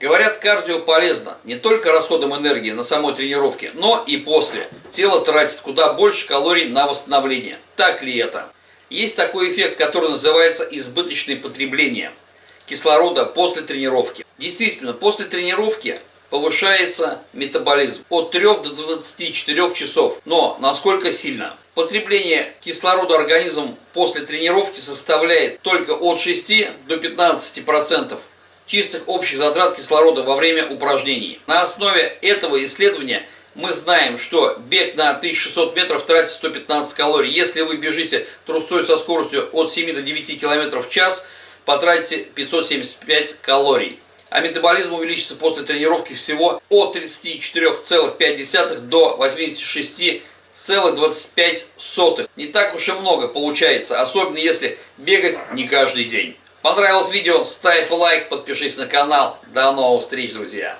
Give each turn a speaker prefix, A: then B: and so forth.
A: Говорят, кардио полезно не только расходом энергии на самой тренировке, но и после. Тело тратит куда больше калорий на восстановление. Так ли это? Есть такой эффект, который называется избыточное потребление кислорода после тренировки. Действительно, после тренировки повышается метаболизм от 3 до 24 часов. Но насколько сильно? Потребление кислорода организмом после тренировки составляет только от 6 до 15% чистых общих затрат кислорода во время упражнений. На основе этого исследования мы знаем, что бег на 1600 метров тратит 115 калорий. Если вы бежите трусцой со скоростью от 7 до 9 км в час, потратите 575 калорий а метаболизм увеличится после тренировки всего от 34,5 до 86,25. Не так уж и много получается, особенно если бегать не каждый день. Понравилось видео? Ставь лайк, подпишись на канал. До новых встреч, друзья!